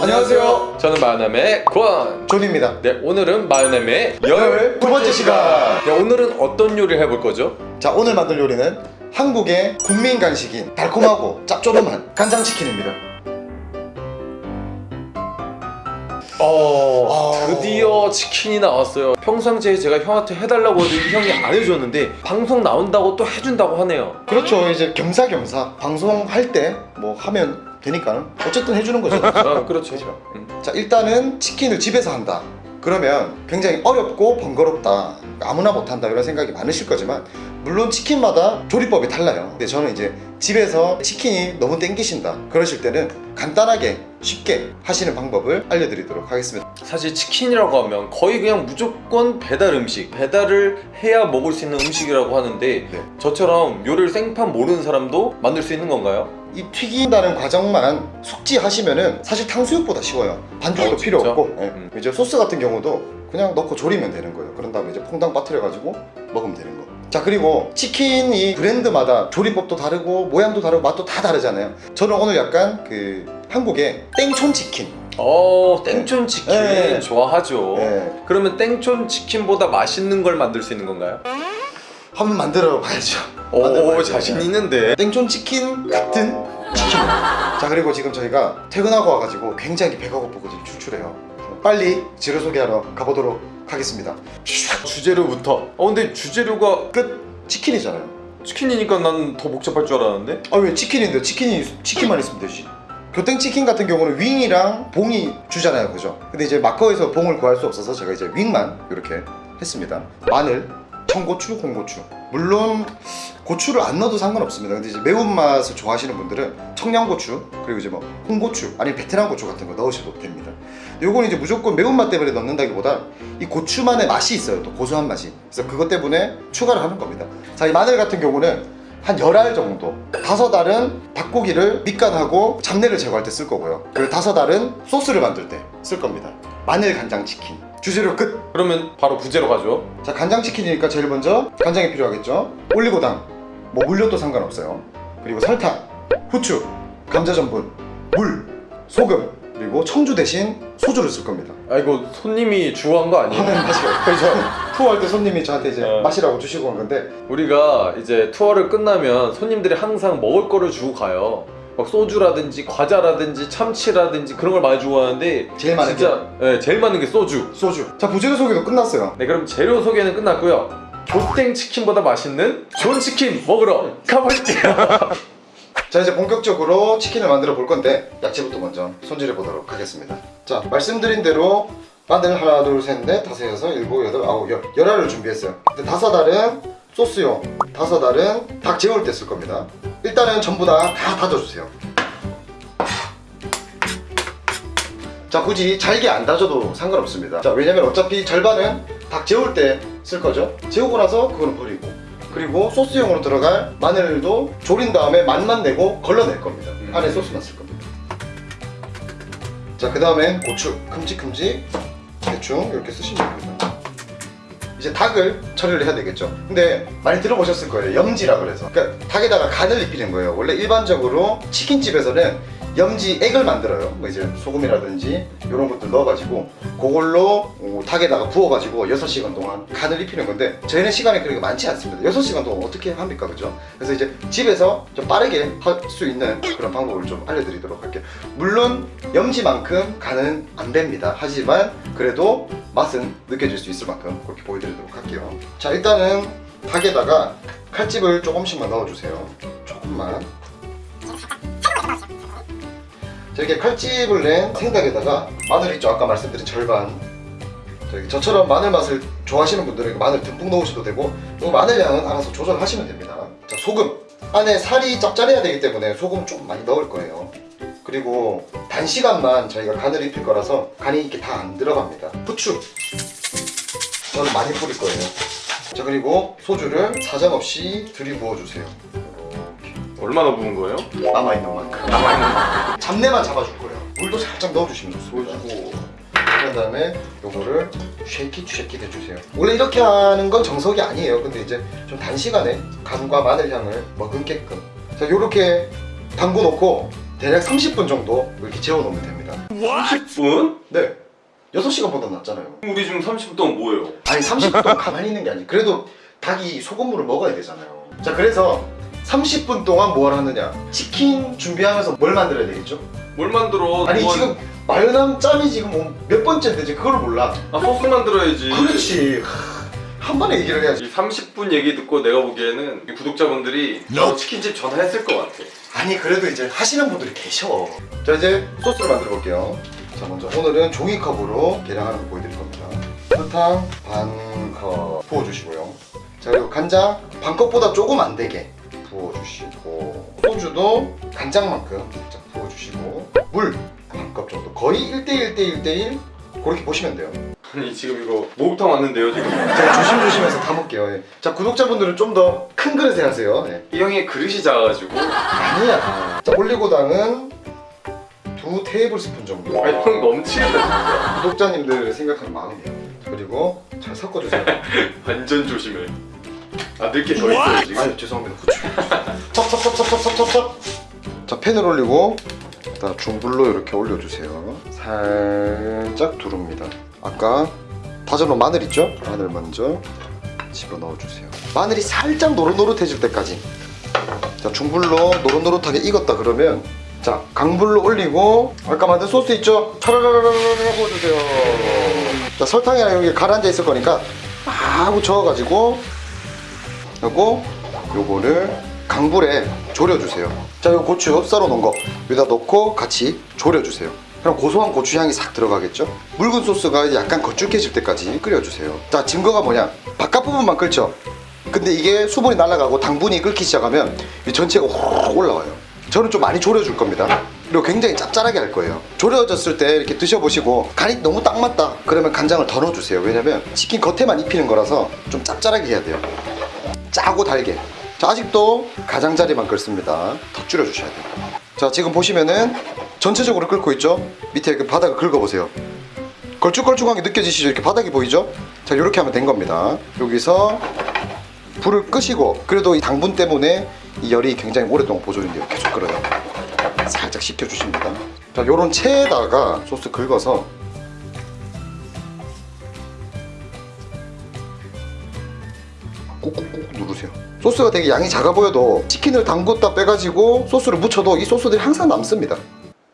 안녕하세요. 저는 마요남의 권. 존입니다. 네, 오늘은 마요남의 열열두 번째 시간. 네, 오늘은 어떤 요리를 해볼 거죠? 자 오늘 만들 요리는 한국의 국민 간식인 달콤하고 짭조름한 간장치킨입니다. 어, 아. 드디어 치킨이 나왔어요. 평상시에 제가 형한테 해달라고 해도 이 형이 안 해줬는데 방송 나온다고 또 해준다고 하네요. 그렇죠. 이제 겸사겸사 방송할 때 뭐 하면 되니까 어쨌든 해주는 거죠. 아, 그렇죠. 음. 자 일단은 치킨을 집에서 한다. 그러면 굉장히 어렵고 번거롭다. 아무나 못한다 이런 생각이 많으실 거지만 물론 치킨마다 조리법이 달라요. 근데 저는 이제 집에서 치킨이 너무 땡기신다. 그러실 때는 간단하게 쉽게 하시는 방법을 알려드리도록 하겠습니다. 사실 치킨이라고 하면 거의 그냥 무조건 배달 음식 배달을 해야 먹을 수 있는 음식이라고 하는데 네. 저처럼 요리를 생판 모르는 사람도 만들 수 있는 건가요? 이 튀긴다는 과정만 숙지하시면은 사실 탕수육보다 쉬워요. 반죽도 어, 필요 진짜? 없고 예. 음. 이제 소스 같은 경우도 그냥 넣고 조리면 되는 거예요. 그런 다음에 이제 퐁당 빠뜨려 가지고 먹으면 되는 거. 자 그리고 치킨이 브랜드마다 조리법도 다르고 모양도 다르고 맛도 다 다르잖아요. 저는 오늘 약간 그 한국의 땡촌 치킨. 어 땡촌 치킨 네. 좋아하죠 예. 그러면 땡촌 치킨보다 맛있는 걸 만들 수 있는 건가요? 한번 만들어 봐야죠. 오 만들어 봐야죠. 자신 있는데 땡촌 치킨 같은. 자 그리고 지금 저희가 퇴근하고 와가지고 굉장히 배가 고프거든요. 출출해요. 빨리 재료 소개하러 가보도록 하겠습니다. 주재료부터 어 근데 주재료가 끝 치킨이잖아요. 치킨이니까 난 더 복잡할 줄 알았는데 아 왜 치킨인데 치킨이 치킨만 있으면 되지. 교땡 치킨 같은 경우는 윙이랑 봉이 주잖아요, 그죠? 근데 이제 마커에서 봉을 구할 수 없어서 제가 이제 윙만 이렇게 했습니다. 마늘, 청고추, 홍고추. 물론 고추를 안 넣어도 상관없습니다. 근데 이제 매운맛을 좋아하시는 분들은 청양고추 그리고 이제 뭐 홍고추 아니면 베트남 고추 같은 거 넣으셔도 됩니다. 요건 이제 무조건 매운맛 때문에 넣는다기보다 이 고추만의 맛이 있어요. 또 고소한 맛이. 그래서 그것 때문에 추가를 하는 겁니다. 자, 이 마늘 같은 경우는 한 열 알 정도. 다섯 알은 닭고기를 밑간하고 잡내를 제거할 때 쓸 거고요. 그리고 다섯 알은 소스를 만들 때 쓸 겁니다. 마늘 간장 치킨. 주재료 끝! 그러면 바로 부재로 가죠. 자 간장치킨이니까 제일 먼저 간장이 필요하겠죠? 올리고당. 뭐 물엿도 상관없어요. 그리고 설탕, 후추, 감자전분, 물, 소금 그리고 청주 대신 소주를 쓸 겁니다. 아 이거 손님이 주고한 거 아니에요? 하는 맛이요. 그렇죠? 투어할 때 손님이 저한테 이제 어. 마시라고 주시고 온 건데. 우리가 이제 투어를 끝나면 손님들이 항상 먹을 거를 주고 가요. 막 소주라든지 과자라든지 참치라든지 그런 걸 많이 주고 가는데 제일 많은 진짜 네, 제일 많은 게 소주. 소주. 자 부재료 소개도 끝났어요. 네 그럼 재료 소개는 끝났고요. 교땡 치킨보다 맛있는 좋은 치킨 먹으러 가볼게요 자 이제 본격적으로 치킨을 만들어 볼 건데 야채부터 먼저 손질해 보도록 하겠습니다. 자 말씀드린 대로 마늘 하나 둘 셋 넷 다섯 여섯 일곱 여덟 아홉 열. 열알을 준비했어요. 근데 다섯 알은 소스용 다섯 알은 닭 재울 때 쓸 겁니다. 일단은 전부 다 다 다져주세요. 자 굳이 잘게 안 다져도 상관없습니다. 자 왜냐면 어차피 절반은 닭 재울 때 쓸 거죠? 재우고 나서 그거는 버리고 그리고 소스용으로 들어갈 마늘도 졸인 다음에 맛만 내고 걸러낼 겁니다. 음. 안에 소스만 쓸 겁니다. 자그 다음엔 고추 큼직큼직 대충 이렇게 쓰시면 됩니다. 이제 닭을 처리를 해야 되겠죠. 근데 많이 들어보셨을 거예요. 염지라 그래서. 그러니까 닭에다가 간을 입히는 거예요. 원래 일반적으로 치킨집에서는 염지 액을 만들어요. 뭐 이제 소금이라든지 이런 것들 넣어가지고 그걸로 어, 닭에다가 부어가지고 6시간 동안 간을 입히는 건데 저희는 시간이 그렇게 많지 않습니다. 6시간 동안 어떻게 합니까 그죠? 그래서 이제 집에서 좀 빠르게 할 수 있는 그런 방법을 좀 알려드리도록 할게요. 물론 염지만큼 간은 안 뵭니다. 하지만 그래도 맛은 느껴질 수 있을 만큼 그렇게 보여드리도록 할게요. 자 일단은 닭에다가 칼집을 조금씩만 넣어주세요. 조금만 자 이렇게 칼집을 낸 생닭에다가 마늘 있죠? 아까 말씀드린 절반. 저처럼 마늘 맛을 좋아하시는 분들은 마늘 듬뿍 넣으셔도 되고 또 마늘 양은 알아서 조절하시면 됩니다. 자 소금. 안에 살이 짭짤해야 되기 때문에 소금 좀 많이 넣을 거예요. 그리고 단시간만 저희가 간을 입힐 거라서 간이 이렇게 다 안 들어갑니다. 후추. 저는 많이 뿌릴 거예요. 자 그리고 소주를 사정없이 들이부어 주세요. 이렇게 얼마나 부은 거예요? 남아있는 만큼 남아있는 만큼 잡내만 잡아줄 거예요. 물도 살짝 넣어주시면 좋습니다. 보여주고. 그런 다음에 요거를 쉐킷 쉐킷 해주세요. 원래 이렇게 하는 건 정석이 아니에요. 근데 이제 좀 단시간에 간과 마늘 향을 머금게끔. 자 요렇게 담궈 놓고 대략 30분 정도 이렇게 재워 놓으면 됩니다. 30분? 네. 6시간보다 낫잖아요. 우리 지금 30분 동안 뭐예요? 아니 30분 동안 가만히 있는 게 아니고 그래도 닭이 소금물을 먹어야 되잖아요. 자 그래서 30분 동안 뭘 하느냐? 치킨 준비하면서 뭘 만들어야 되겠죠? 뭘 만들어? 아니 그건- 지금 마요남 짬이 지금 뭐몇 번째인데 그걸 몰라. 아 소스 만들어야지. 그렇지. 한 번에 얘기를 해야지. 이 30분 얘기 듣고 내가 보기에는 이 구독자분들이 저 치킨집 전화했을 것 같아. 아니 그래도 이제 하시는 분들이 계셔. 자 이제 소스를 만들어 볼게요. 자 먼저 오늘은 종이컵으로 계량하는 거 보여드릴 겁니다. 설탕 반 컵. 부어주시고요. 자 그리고 간장. 반 컵보다 조금 안 되게 부어주시고 소주도 간장만큼 자 부어주시고 물 반컵 정도 거의 1대1 대1대1 그렇게 보시면 돼요. 아니 지금 이거 목욕탕 왔는데요 지금? 제가 조심조심해서 담을게요. 예. 자 구독자분들은 좀 더 큰 그릇에 하세요. 예. 이 형이 그릇이 작아가지고. 아니야. 자 올리고당은 두 테이블 스푼 정도. 아니 형 넘치겠다 구독자님들 생각하는 마음이에요. 그리고 잘 섞어주세요. 완전 조심해 아 늦게 더 있어요 지금. 아유 죄송합니다. 후추 첩첩첩첩첩첩첩 자 팬을 올리고 자 중불로 이렇게 올려주세요. 살짝 두릅니다. 아까 다져놓은 마늘 있죠? 마늘 먼저 집어넣어주세요. 마늘이 살짝 노릇노릇해질 때까지. 자 중불로 노릇노릇하게 익었다 그러면 자 강불로 올리고 아까 만든 소스 있죠? 차라라라라라 부어주세요 자 설탕이랑 여기 가라앉아 있을 거니까 막 저어가지고 하고 요거를 강불에 졸여주세요. 자 요 고추 썰어 놓은 거. 여기다 넣고 같이 졸여주세요. 그럼 고소한 고추 향이 싹 들어가겠죠? 묽은 소스가 약간 거칠게질 때까지 끓여주세요. 자 증거가 뭐냐? 바깥 부분만 끓죠? 근데 이게 수분이 날아가고 당분이 끓기 시작하면 이 전체가 확 올라와요. 저는 좀 많이 졸여줄 겁니다. 그리고 굉장히 짭짤하게 할 거예요. 졸여졌을 때 이렇게 드셔보시고 간이 너무 딱 맞다. 그러면 간장을 더 넣어주세요. 왜냐면 치킨 겉에만 입히는 거라서 좀 짭짤하게 해야 돼요 짜고 달게. 자 아직도 가장자리만 끓습니다. 더 줄여주셔야 돼요. 자 지금 보시면은 전체적으로 끓고 있죠? 밑에 그 바닥을 긁어보세요. 걸쭉걸쭉한 게 느껴지시죠? 이렇게 바닥이 보이죠? 자 이렇게 하면 된 겁니다. 여기서 불을 끄시고 그래도 이 당분 때문에 이 열이 굉장히 오랫동안 보존이 돼요. 계속 끓어요. 살짝 식혀주십니다. 자 요런 체에다가 소스 긁어서 소스가 되게 양이 작아 보여도 치킨을 담궜다 빼가지고 소스를 묻혀도 이 소스들이 항상 남습니다.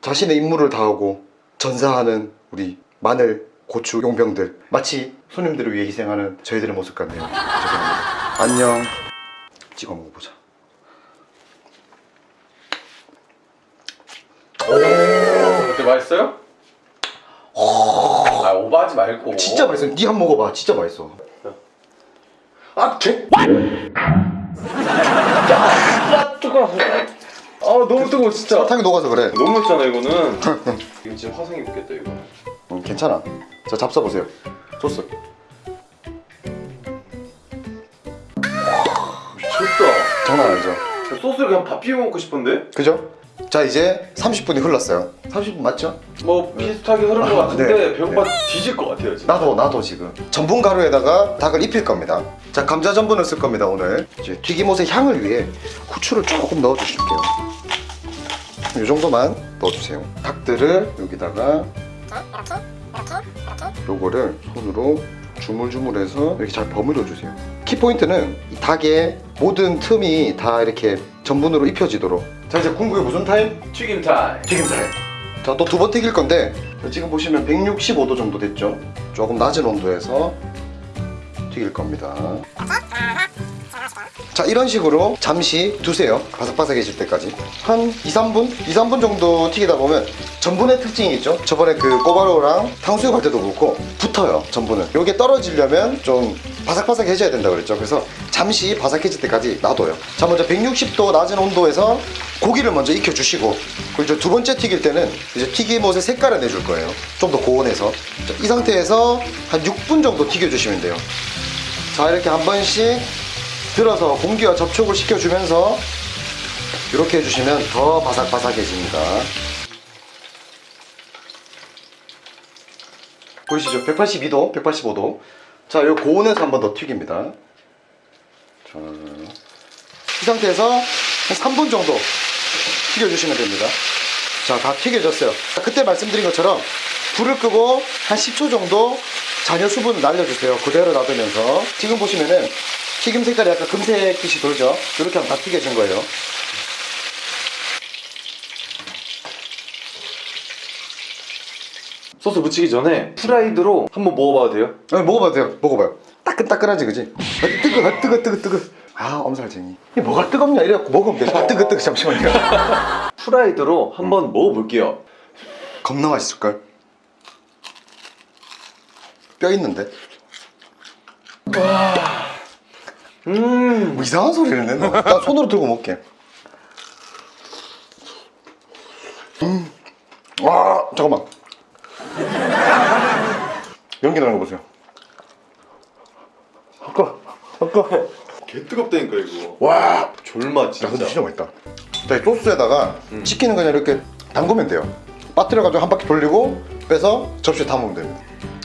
자신의 임무를 다하고 전사하는 우리 마늘 고추 용병들 마치 손님들을 위해 희생하는 저희들의 모습 같네요. 죄송합니다. 안녕. 찍어 먹어보자. 어때 맛있어요? 아 오버하지 말고. 진짜 맛있어. 니한번 먹어봐. 진짜 맛있어. 아 개... 아 뜨거워 아 너무 뜨거워 진짜. 설탕이 녹아서 그래. 너무 맛있잖아 이거는. 이거 진짜 화상이 붙겠다 이거. 음, 괜찮아. 자 잡숴보세요. 소스 미쳤다. 장난 아니죠. 소스를 그냥 밥 비벼 먹고 싶은데? 그죠? 자 이제 30분이 흘렀어요. 30분 맞죠? 뭐 비슷하게 흐른 것 아, 같은데 네. 배고파 뒤질 것 같아요 지금. 나도 나도 지금. 전분 가루에다가 닭을 입힐 겁니다. 자 감자 전분을 쓸 겁니다 오늘. 이제 튀김옷의 향을 위해 후추를 조금 넣어 주실게요. 이 정도만 넣어주세요. 닭들을 여기다가 요거를 손으로 주물주물해서 이렇게 잘 버무려 주세요 키포인트는 이 닭의 모든 틈이 다 이렇게 전분으로 입혀지도록. 자 이제 궁극의 무슨 타임? 튀김 타임. 튀김 타임. 자 또 두 번 튀길 건데 지금 보시면 165도 정도 됐죠? 조금 낮은 온도에서 튀길 겁니다 자 이런 식으로 잠시 두세요. 바삭바삭해질 때까지. 한 2, 3분? 2, 3분 정도 튀기다 보면 전분의 특징이 있죠. 저번에 그 꼬바로우랑 탕수육 할 때도 그렇고 붙어요 전분은. 요게 떨어지려면 좀 바삭바삭해져야 된다 그랬죠. 그래서 잠시 바삭해질 때까지 놔둬요. 자 먼저 160도 낮은 온도에서 고기를 먼저 익혀 주시고 그리고 두 번째 튀길 때는 이제 튀김옷의 색깔을 내줄 거예요. 좀 더 고온에서. 자, 이 상태에서 한 6분 정도 튀겨 주시면 돼요. 자 이렇게 한 번씩 들어서 공기와 접촉을 시켜주면서 이렇게 해주시면 더 바삭바삭해집니다 보이시죠? 182도, 185도 자, 이 고온에서 한 번 더 튀깁니다 자, 이 상태에서 한 3분 정도 튀겨주시면 됩니다 자, 다 튀겨졌어요. 그때 말씀드린 것처럼 불을 끄고 한 10초 정도 잔여 수분을 날려주세요. 그대로 놔두면서. 지금 보시면은 튀김 색깔이 약간 금색빛이 돌죠? 이렇게 하면 다 튀겨진 거예요. 소스 묻히기 전에 프라이드로 한번 먹어봐도 돼요? 네, 먹어봐도 돼요. 먹어봐요. 따끈따끈하지, 그지? 아, 뜨거, 아, 뜨거, 뜨거, 뜨거. 아, 엄살쟁이. 이게 뭐가 뜨겁냐? 이래갖고 먹으면 돼. 아, 뜨거, 뜨거. 잠시만요. 프라이드로 한번 먹어볼게요. 겁나 맛있을걸? 뼈 있는데? 음, 뭐 이상한 소리를 내나? 나 손으로 들고 먹게. 음. 와, 잠깐만. 연기 나는 거 보세요. 아까, 아까. 개 뜨겁다니까 이거. 와, 졸맛 야, 근데 진짜. 진짜 맛있다. 자, 이 소스에다가 음. 치킨은 그냥 이렇게 담그면 돼요. 빠뜨려가지고 한 바퀴 돌리고 빼서 접시에 담으면 됩니다.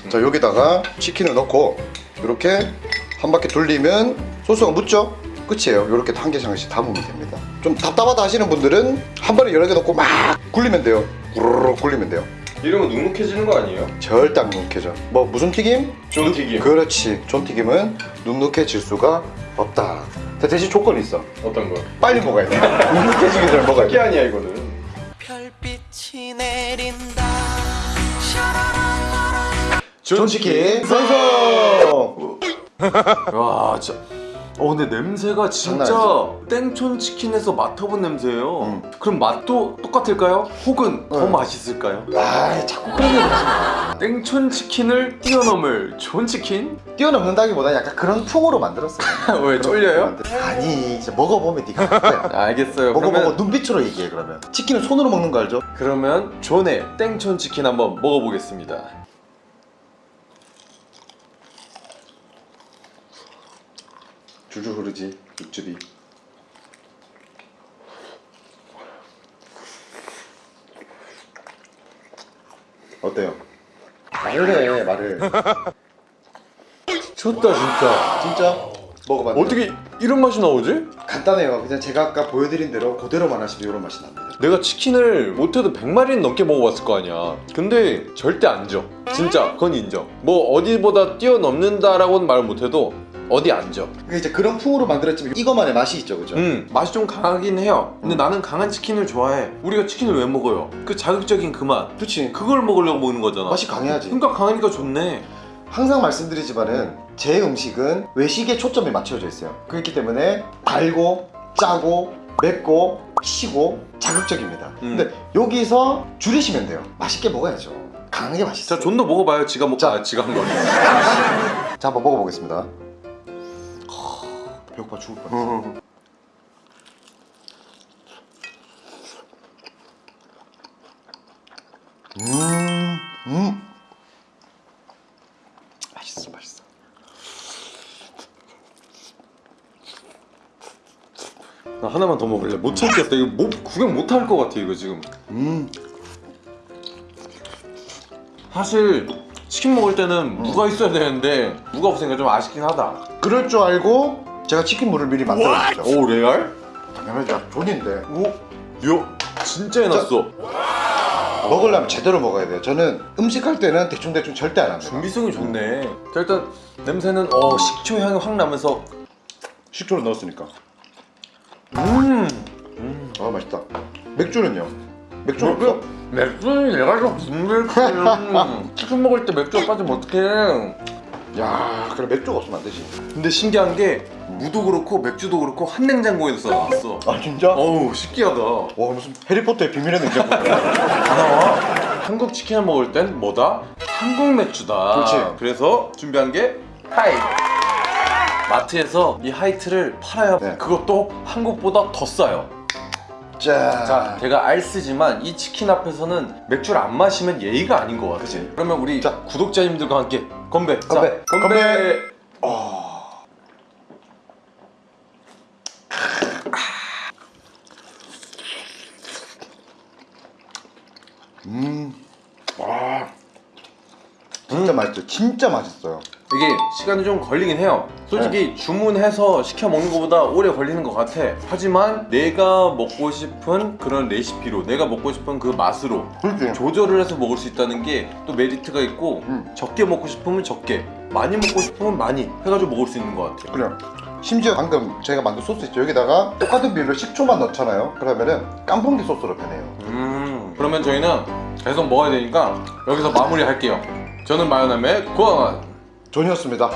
자, 여기다가 치킨을 넣고 이렇게 한 바퀴 돌리면 소스가 묻죠? 끝이에요. 이렇게 한 개씩 한 개씩 담으면 됩니다. 좀 답답하다 하시는 분들은 한 번에 여러 개 넣고 막 굴리면 돼요. 우르르 굴리면 돼요. 이러면 눅눅해지는 거 아니에요? 절대 안 눅눅해져. 뭐 무슨 튀김? 존튀김. 그렇지. 존튀김은 눅눅해질 수가 없다. 자, 대신 조건이 있어. 어떤 거? 빨리 먹어야 돼. 눅눅해지기 전에 먹어야 돼. 아니야 이거는. 별빛이 내린다 존치킨 완성! 와 진짜. 어 근데 냄새가 진짜 땡촌 치킨에서 맡아본 냄새예요. 음. 그럼 맛도 똑같을까요? 혹은 더 네. 맛있을까요? 아 자꾸 그런 얘기 하지 땡촌 치킨을 뛰어넘을 존 치킨? 마. 뛰어넘는다기보다 약간 그런 풍으로 만들었어요. 왜 쫄려요? 아니 이제 먹어보면 네가 알 거야. 알겠어요. 먹어보고 그러면 눈빛으로 얘기해 그러면. 치킨은 손으로 먹는 거 알죠? 그러면 존의 땡촌 치킨 한번 먹어보겠습니다. 줄줄 흐르지 육즙이. 어때요? 말을 해 말을. 좋다 진짜. 진짜 먹어봤는데 어떻게 이런 맛이 나오지? 간단해요. 그냥 제가 아까 보여드린 대로 그대로만 하시면 이런 맛이 납니다. 내가 치킨을 못해도 100마리는 넘게 먹어봤을 거 아니야 근데 절대 안 져. 진짜 그건 인정 뭐 어디보다 뛰어넘는다라고는 말 못해도 어디 안 져. 그러니까 이제 그런 풍으로 만들었지만 이거만의 맛이 있죠, 그죠? 음 맛이 좀 강하긴 해요 근데 음. 나는 강한 치킨을 좋아해 우리가 치킨을 왜 먹어요? 그 자극적인 그 맛 그렇지. 그걸 먹으려고 먹는 거잖아 맛이 강해야지. 그러니까 강하니까 좋네 항상 말씀드리지만은 제 음식은 외식에 초점이 맞춰져 있어요. 그렇기 때문에 달고 짜고 맵고 시고 자극적입니다. 음. 근데 여기서 줄이시면 돼요. 맛있게 먹어야죠. 강하게 맛있어. 자 존도 먹어봐요 지가 먹... 자. 아 지가 한 거. 자 한번 먹어보겠습니다. 하, 배고파 죽을 뻔했어. 음, 음, 맛있어, 맛있어. 나 하나만 더 먹을래. 못 참겠다. 이거 못, 구경 못 할 것 같아 이거 지금. 음, 사실 치킨 먹을 때는 무가 있어야 되는데 무가 없으니까 좀 아쉽긴 하다. 그럴 줄 알고 제가 치킨 물을 미리 만들어줬죠. 오 레알? 당연하죠. 존인데 오? 야 진짜 해놨어 먹으려면 제대로 먹어야 돼요. 저는 음식할 때는 대충 대충 절대 안 합니다. 준비성이 좋네 자 일단 냄새는 어 식초 향이 확 나면서 식초를 넣었으니까. 음아 맛있다. 맥주는요? 맥주 없어? 맥주는 내가 좀 분명히 치킨 먹을 때 맥주가 빠지면 어떡해 야, 그래 맥주가 없으면 안 되지. 근데 신기한 게 무도 그렇고 맥주도 그렇고 한 냉장고에서 나왔어 아 진짜? 어우 신기하다 와 무슨 해리포터의 비밀의 냉장고. 다 나와 한국 치킨을 먹을 땐 뭐다? 한국 맥주다 그렇지. 그래서 준비한 게 하이 마트에서 이 하이트를 팔아요 네. 그것도 한국보다 더 싸요 자, 자 제가 알쓰지만 이 치킨 앞에서는 맥주를 안 마시면 예의가 아닌 것 같아 그치. 그러면 우리 자. 구독자님들과 함께 건배 자, 건배. 건배, 건배. 어. 음, 와, 진짜 음. 맛있어요 진짜 맛있어요 이게 시간이 좀 걸리긴 해요. 솔직히 주문해서 시켜 먹는 것보다 오래 걸리는 것 같아. 하지만 내가 먹고 싶은 그런 레시피로, 내가 먹고 싶은 그 맛으로 그렇지 조절을 해서 먹을 수 있다는 게 또 메리트가 있고 음. 적게 먹고 싶으면 적게, 많이 먹고 싶으면 많이 해가지고 먹을 수 있는 것 같아. 그래 심지어 방금 제가 만든 소스 있죠 여기다가 똑같은 비율로 식초만 넣잖아요 그러면은 깐풍기 소스로 변해요 음, 그러면 저희는 계속 먹어야 되니까 여기서 마무리 할게요. 저는 마요남의 고항한 존이었습니다.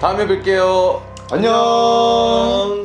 다음에 뵐게요. 안녕